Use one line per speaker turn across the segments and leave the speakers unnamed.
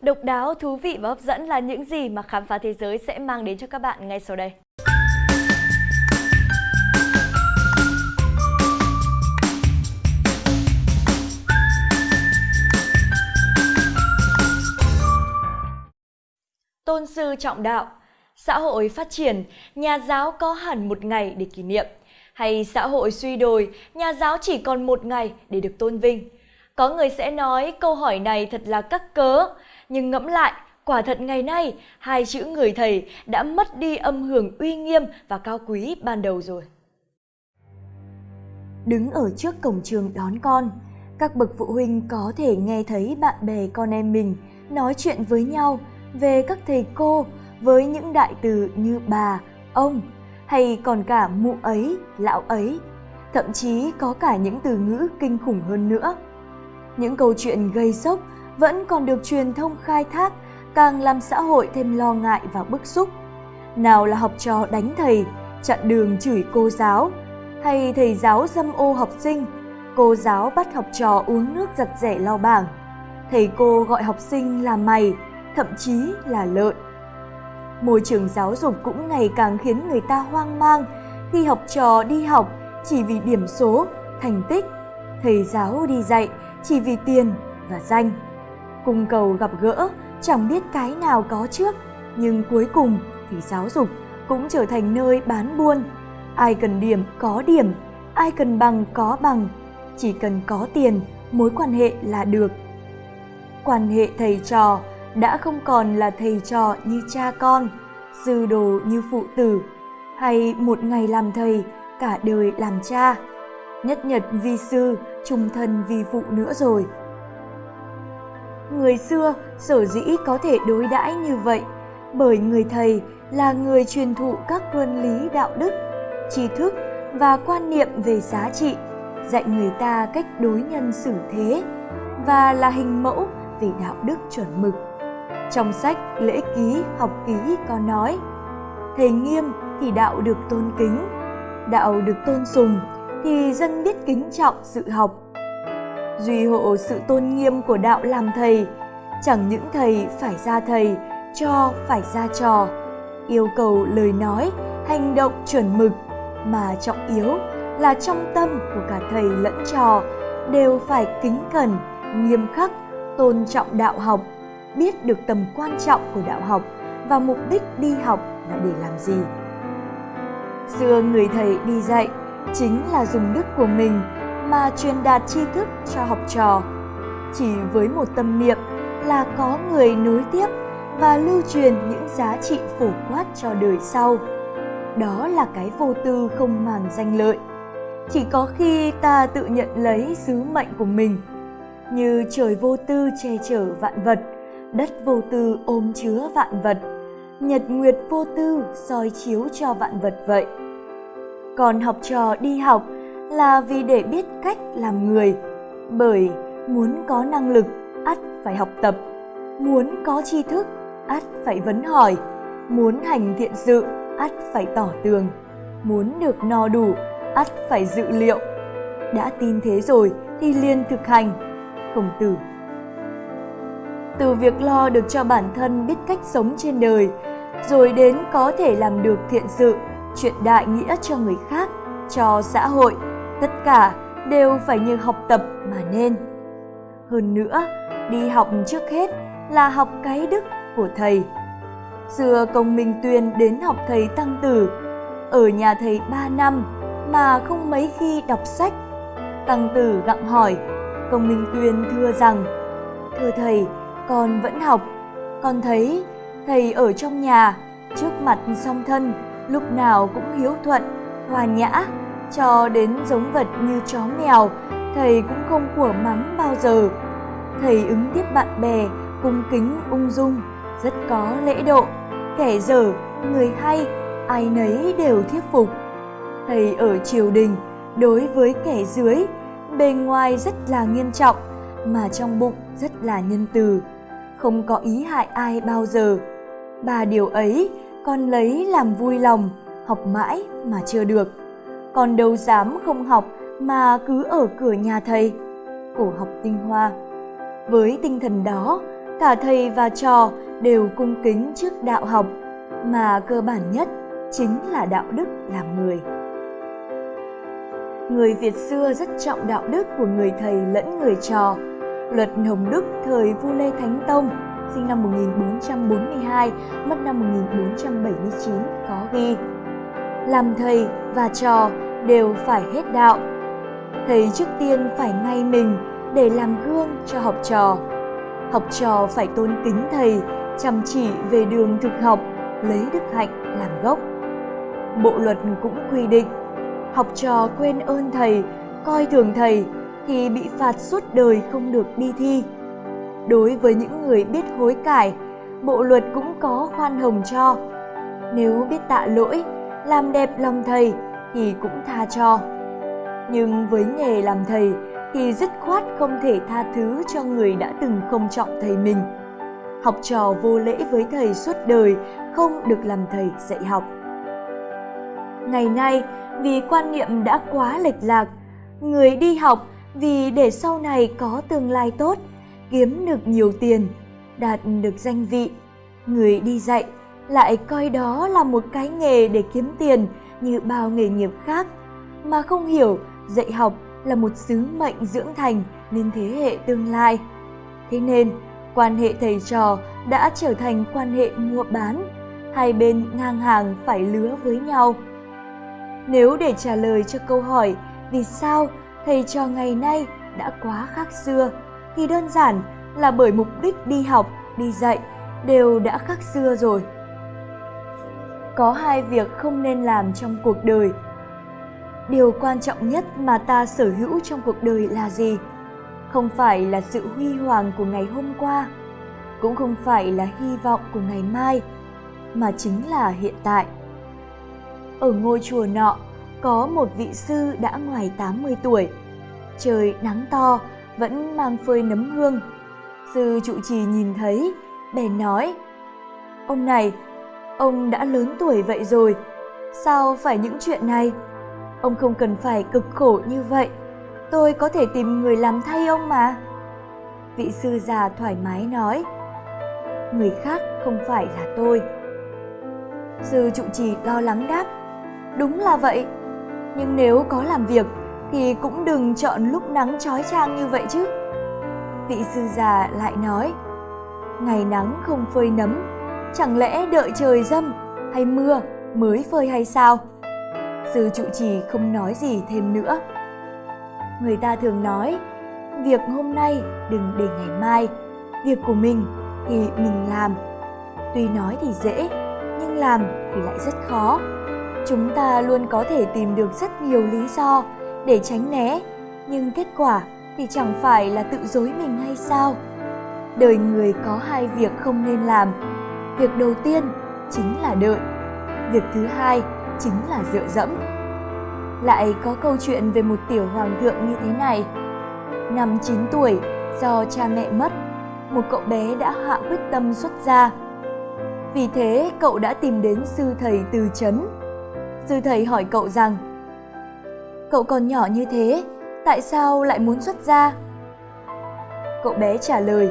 Độc đáo, thú vị và hấp dẫn là những gì mà khám phá thế giới sẽ mang đến cho các bạn ngay sau đây. Tôn sư trọng đạo Xã hội phát triển, nhà giáo có hẳn một ngày để kỷ niệm. Hay xã hội suy đồi, nhà giáo chỉ còn một ngày để được tôn vinh. Có người sẽ nói câu hỏi này thật là cắt cớ, nhưng ngẫm lại, quả thật ngày nay, hai chữ người thầy đã mất đi âm hưởng uy nghiêm và cao quý ban đầu rồi.
Đứng ở trước cổng trường đón con, các bậc phụ huynh có thể nghe thấy bạn bè con em mình nói chuyện với nhau về các thầy cô với những đại từ như bà, ông hay còn cả mụ ấy, lão ấy. Thậm chí có cả những từ ngữ kinh khủng hơn nữa. Những câu chuyện gây sốc vẫn còn được truyền thông khai thác càng làm xã hội thêm lo ngại và bức xúc. Nào là học trò đánh thầy, chặn đường chửi cô giáo, hay thầy giáo dâm ô học sinh, cô giáo bắt học trò uống nước giặt rẻ lau bảng, thầy cô gọi học sinh là mày, thậm chí là lợn. Môi trường giáo dục cũng ngày càng khiến người ta hoang mang khi học trò đi học chỉ vì điểm số, thành tích, thầy giáo đi dạy chỉ vì tiền và danh. Cung cầu gặp gỡ, chẳng biết cái nào có trước, nhưng cuối cùng thì giáo dục cũng trở thành nơi bán buôn. Ai cần điểm có điểm, ai cần bằng có bằng, chỉ cần có tiền, mối quan hệ là được. Quan hệ thầy trò đã không còn là thầy trò như cha con, sư đồ như phụ tử, hay một ngày làm thầy, cả đời làm cha. Nhất nhật vi sư, trung thân vi phụ nữa rồi. Người xưa sở dĩ có thể đối đãi như vậy bởi người thầy là người truyền thụ các luân lý đạo đức, tri thức và quan niệm về giá trị, dạy người ta cách đối nhân xử thế và là hình mẫu về đạo đức chuẩn mực. Trong sách Lễ ký học ký có nói, thầy nghiêm thì đạo được tôn kính, đạo được tôn sùng thì dân biết kính trọng sự học. Duy hộ sự tôn nghiêm của đạo làm thầy, chẳng những thầy phải ra thầy, cho phải ra trò, yêu cầu lời nói, hành động chuẩn mực, mà trọng yếu là trong tâm của cả thầy lẫn trò đều phải kính cẩn, nghiêm khắc, tôn trọng đạo học biết được tầm quan trọng của đạo học và mục đích đi học là để làm gì. Xưa người thầy đi dạy chính là dùng đức của mình mà truyền đạt tri thức cho học trò. Chỉ với một tâm niệm là có người nối tiếp và lưu truyền những giá trị phổ quát cho đời sau. Đó là cái vô tư không màng danh lợi. Chỉ có khi ta tự nhận lấy sứ mệnh của mình, như trời vô tư che chở vạn vật, đất vô tư ôm chứa vạn vật, nhật nguyệt vô tư soi chiếu cho vạn vật vậy. Còn học trò đi học là vì để biết cách làm người, bởi muốn có năng lực, ắt phải học tập, muốn có tri thức, ắt phải vấn hỏi, muốn hành thiện sự, ắt phải tỏ tường, muốn được no đủ, ắt phải dự liệu. Đã tin thế rồi thì liền thực hành. Khổng tử. Từ việc lo được cho bản thân biết cách sống trên đời, rồi đến có thể làm được thiện sự, chuyện đại nghĩa cho người khác, cho xã hội, tất cả đều phải như học tập mà nên. Hơn nữa, đi học trước hết là học cái đức của thầy. Xưa công Minh Tuyên đến học thầy Tăng Tử, ở nhà thầy 3 năm mà không mấy khi đọc sách. Tăng Tử gặng hỏi, công Minh Tuyên thưa rằng, Thưa thầy, con vẫn học. Con thấy thầy ở trong nhà, trước mặt song thân, lúc nào cũng hiếu thuận, hòa nhã, cho đến giống vật như chó mèo, thầy cũng không của mắng bao giờ. Thầy ứng tiếp bạn bè, cung kính ung dung, rất có lễ độ, kẻ dở, người hay, ai nấy đều thuyết phục. Thầy ở triều đình, đối với kẻ dưới, bề ngoài rất là nghiêm trọng, mà trong bụng rất là nhân từ không có ý hại ai bao giờ. Ba điều ấy con lấy làm vui lòng, học mãi mà chưa được. Con đâu dám không học mà cứ ở cửa nhà thầy. Cổ học tinh hoa. Với tinh thần đó, cả thầy và trò đều cung kính trước đạo học mà cơ bản nhất chính là đạo đức làm người người việt xưa rất trọng đạo đức của người thầy lẫn người trò luật hồng đức thời vua lê thánh tông sinh năm 1442, mất năm 1479 có ghi Làm thầy và trò đều phải hết đạo. Thầy trước tiên phải ngay mình để làm gương cho học trò. Học trò phải tôn kính thầy, chăm chỉ về đường thực học, lấy đức hạnh làm gốc. Bộ luật cũng quy định, học trò quên ơn thầy, coi thường thầy thì bị phạt suốt đời không được đi thi. Đối với những người biết hối cải, bộ luật cũng có khoan hồng cho. Nếu biết tạ lỗi, làm đẹp lòng thầy thì cũng tha cho. Nhưng với nghề làm thầy thì dứt khoát không thể tha thứ cho người đã từng không trọng thầy mình. Học trò vô lễ với thầy suốt đời không được làm thầy dạy học. Ngày nay, vì quan niệm đã quá lệch lạc, người đi học vì để sau này có tương lai tốt, kiếm được nhiều tiền, đạt được danh vị. Người đi dạy lại coi đó là một cái nghề để kiếm tiền như bao nghề nghiệp khác, mà không hiểu dạy học là một sứ mệnh dưỡng thành nên thế hệ tương lai. Thế nên, quan hệ thầy trò đã trở thành quan hệ mua bán, hai bên ngang hàng phải lứa với nhau. Nếu để trả lời cho câu hỏi vì sao thầy trò ngày nay đã quá khác xưa thì đơn giản là bởi mục đích đi học, đi dạy đều đã khác xưa rồi. Có hai việc không nên làm trong cuộc đời. Điều quan trọng nhất mà ta sở hữu trong cuộc đời là gì? Không phải là sự huy hoàng của ngày hôm qua, cũng không phải là hy vọng của ngày mai, mà chính là hiện tại. Ở ngôi chùa nọ, có một vị sư đã ngoài 80 tuổi. Trời nắng to, vẫn mang phơi nấm hương. Sư trụ trì nhìn thấy, bèn nói, Ông này, ông đã lớn tuổi vậy rồi, sao phải những chuyện này? Ông không cần phải cực khổ như vậy, tôi có thể tìm người làm thay ông mà. Vị sư già thoải mái nói, người khác không phải là tôi. Sư trụ trì lo lắng đáp, đúng là vậy, nhưng nếu có làm việc thì cũng đừng chọn lúc nắng chói chang như vậy chứ. Vị sư già lại nói, ngày nắng không phơi nấm, chẳng lẽ đợi trời dâm hay mưa mới phơi hay sao? Sư trụ trì không nói gì thêm nữa. Người ta thường nói, việc hôm nay đừng để ngày mai, việc của mình thì mình làm. Tuy nói thì dễ, nhưng làm thì lại rất khó. Chúng ta luôn có thể tìm được rất nhiều lý do để tránh né, nhưng kết quả thì chẳng phải là tự dối mình hay sao? Đời người có hai việc không nên làm. Việc đầu tiên chính là đợi, việc thứ hai chính là dựa dẫm. Lại có câu chuyện về một tiểu hoàng thượng như thế này. Năm 9 tuổi, do cha mẹ mất, một cậu bé đã hạ quyết tâm xuất gia. Vì thế, cậu đã tìm đến sư thầy từ chấn. Sư thầy hỏi cậu rằng, Cậu còn nhỏ như thế, tại sao lại muốn xuất gia? Cậu bé trả lời,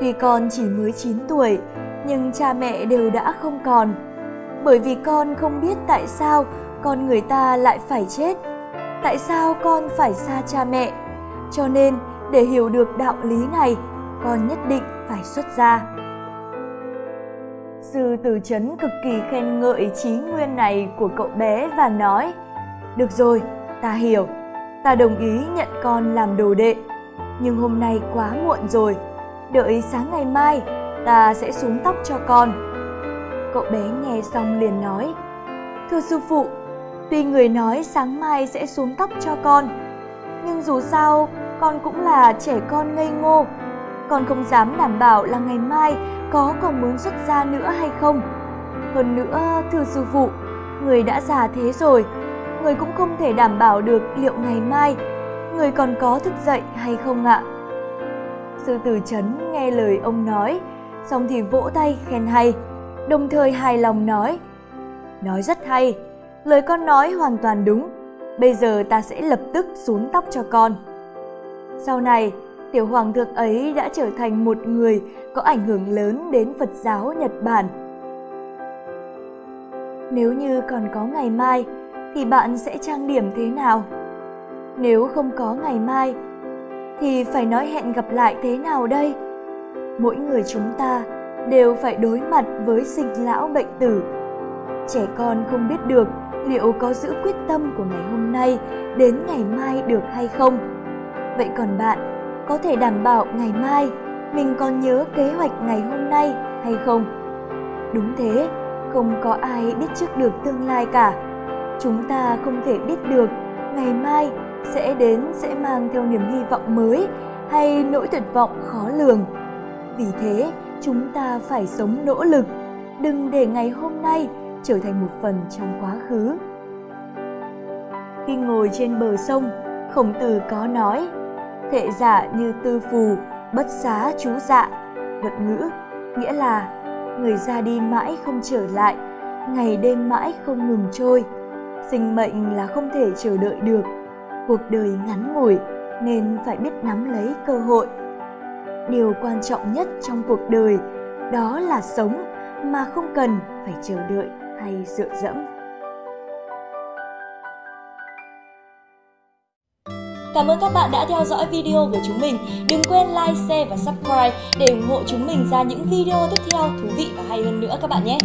tuy con chỉ mới 9 tuổi, nhưng cha mẹ đều đã không còn. Bởi vì con không biết tại sao con người ta lại phải chết, tại sao con phải xa cha mẹ. Cho nên, để hiểu được đạo lý này, con nhất định phải xuất gia. Sư Từ Chấn cực kỳ khen ngợi trí nguyên này của cậu bé và nói, Được rồi, ta hiểu, ta đồng ý nhận con làm đồ đệ. Nhưng hôm nay quá muộn rồi, đợi sáng ngày mai ta sẽ xuống tóc cho con. Cậu bé nghe xong liền nói, Thưa sư phụ, tuy người nói sáng mai sẽ xuống tóc cho con, nhưng dù sao con cũng là trẻ con ngây ngô, con không dám đảm bảo là ngày mai có còn muốn xuất gia nữa hay không. Hơn nữa, thưa sư phụ, người đã già thế rồi, người cũng không thể đảm bảo được liệu ngày mai người còn có thức dậy hay không ạ. Sư tử chấn nghe lời ông nói, xong thì vỗ tay khen hay, đồng thời hài lòng nói, nói rất hay, lời con nói hoàn toàn đúng, bây giờ ta sẽ lập tức xuống tóc cho con. Sau này, tiểu hoàng thượng ấy đã trở thành một người có ảnh hưởng lớn đến Phật giáo Nhật Bản. Nếu như còn có ngày mai, thì bạn sẽ trang điểm thế nào? Nếu không có ngày mai, thì phải nói hẹn gặp lại thế nào đây? Mỗi người chúng ta đều phải đối mặt với sinh lão bệnh tử. Trẻ con không biết được liệu có giữ quyết tâm của ngày hôm nay đến ngày mai được hay không. Vậy còn bạn, có thể đảm bảo ngày mai mình còn nhớ kế hoạch ngày hôm nay hay không? Đúng thế, không có ai biết trước được tương lai cả. Chúng ta không thể biết được ngày mai sẽ đến sẽ mang theo niềm hy vọng mới hay nỗi tuyệt vọng khó lường. Vì thế, chúng ta phải sống nỗ lực, đừng để ngày hôm nay trở thành một phần trong quá khứ. Khi ngồi trên bờ sông, Khổng Tử có nói: "Thệ giả như tư phù, bất xá chú dạ." Luận ngữ nghĩa là người ra đi mãi không trở lại, ngày đêm mãi không ngừng trôi. Sinh mệnh là không thể chờ đợi được, cuộc đời ngắn ngủi nên phải biết nắm lấy cơ hội. Điều quan trọng nhất trong cuộc đời đó là sống mà không cần phải chờ đợi hay dựa dẫm.
Cảm ơn các bạn đã theo dõi video của chúng mình. Đừng quên like, share và subscribe để ủng hộ chúng mình ra những video tiếp theo thú vị và hay hơn nữa các bạn nhé.